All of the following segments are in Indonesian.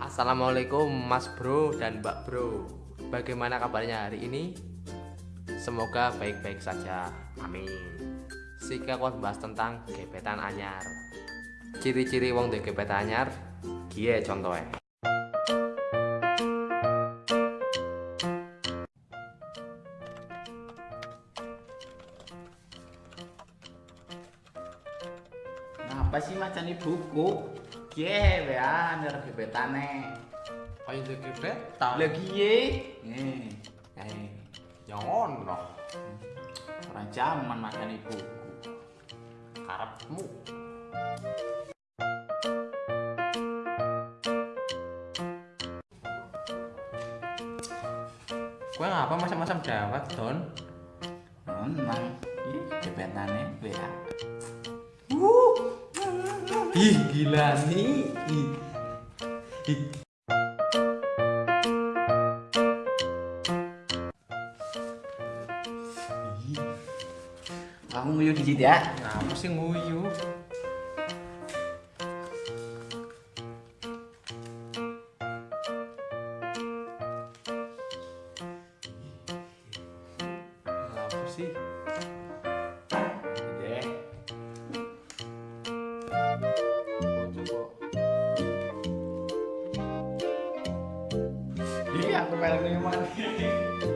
Assalamualaikum Mas Bro dan Mbak Bro. Bagaimana kabarnya hari ini? Semoga baik-baik saja. Amin. Sika kuat bahas tentang gebetan anyar. Ciri-ciri wong de gebetan anyar Gie contohnya Apa sih macam buku? Kie ya, nyer gebetane. Ayo de gebetan Lagi ye. Eh, eh, Jangan loh orang zaman macam buku. Karepmu Kue ngapa macam-macam jawab Don? Memang, ih gebetane ya. Ih gila nih Ih. Ih. Kamu nguyu dikit ya. Ngapa sih nguyu? Ngapa sih? Iya, aku pengen mana?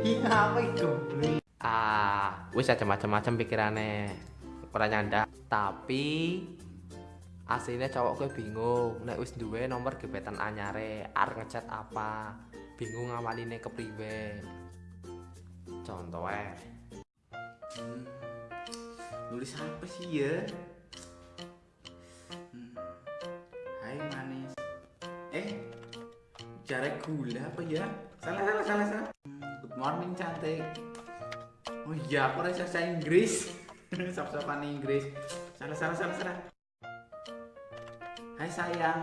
Iya, apa itu? Ah, wis aja macam-macam pikirannya. Ora nyanda. Tapi aslinya cowok gue bingung nek wis duwe nomor gebetan anyare arep ngechat apa bingung ngawaline kepriwe contohnya Hmm, nulis apa sih ya? Jarak gula apa ya? Salah salah salah salah. Good morning cantik. Oh iya, aku rasa bahasa Inggris. Sop-sopan Inggris. Salah salah salah salah. Hai sayang.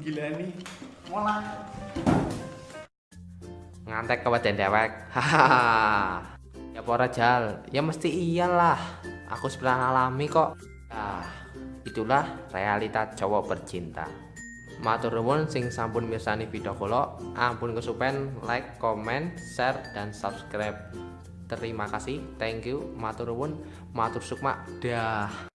Gila nih. Mola. ngantek kawajan dewek hahaha ya pora jal ya mesti iyalah aku sebelah alami kok ah itulah realita cowok bercinta matur nuwun sing sampun mirsani video kula ampun kesupen like comment share dan subscribe. Terima kasih thank you matur nuwun matur sukma dah